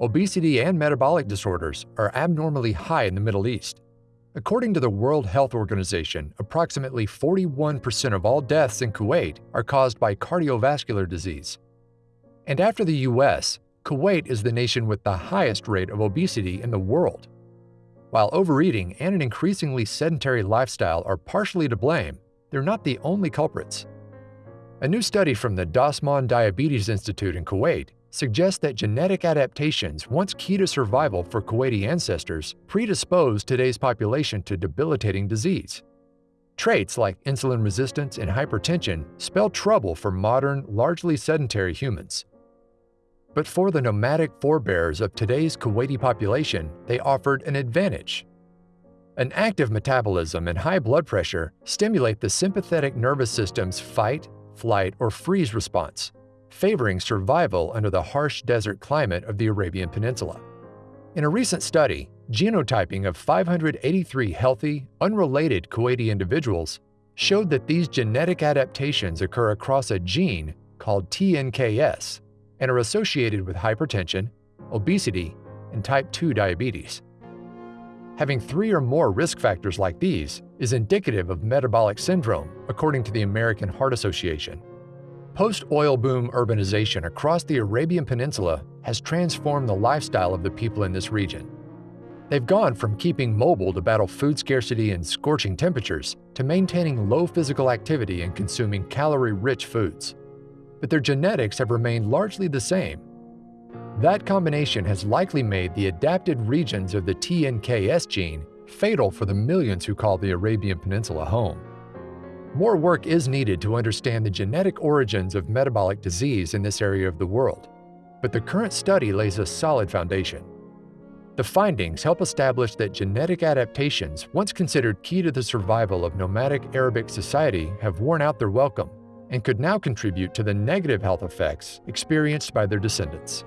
obesity and metabolic disorders are abnormally high in the Middle East. According to the World Health Organization, approximately 41% of all deaths in Kuwait are caused by cardiovascular disease. And after the US, Kuwait is the nation with the highest rate of obesity in the world. While overeating and an increasingly sedentary lifestyle are partially to blame, they're not the only culprits. A new study from the Dasman Diabetes Institute in Kuwait suggests that genetic adaptations, once key to survival for Kuwaiti ancestors, predispose today's population to debilitating disease. Traits like insulin resistance and hypertension spell trouble for modern, largely sedentary humans. But for the nomadic forebears of today's Kuwaiti population, they offered an advantage. An active metabolism and high blood pressure stimulate the sympathetic nervous system's fight, flight, or freeze response, favoring survival under the harsh desert climate of the Arabian Peninsula. In a recent study, genotyping of 583 healthy, unrelated Kuwaiti individuals showed that these genetic adaptations occur across a gene called TNKS and are associated with hypertension, obesity, and type 2 diabetes. Having three or more risk factors like these is indicative of metabolic syndrome, according to the American Heart Association. Post-oil boom urbanization across the Arabian Peninsula has transformed the lifestyle of the people in this region. They've gone from keeping mobile to battle food scarcity and scorching temperatures to maintaining low physical activity and consuming calorie-rich foods. But their genetics have remained largely the same. That combination has likely made the adapted regions of the TNKS gene fatal for the millions who call the Arabian Peninsula home. More work is needed to understand the genetic origins of metabolic disease in this area of the world, but the current study lays a solid foundation. The findings help establish that genetic adaptations, once considered key to the survival of nomadic Arabic society, have worn out their welcome and could now contribute to the negative health effects experienced by their descendants.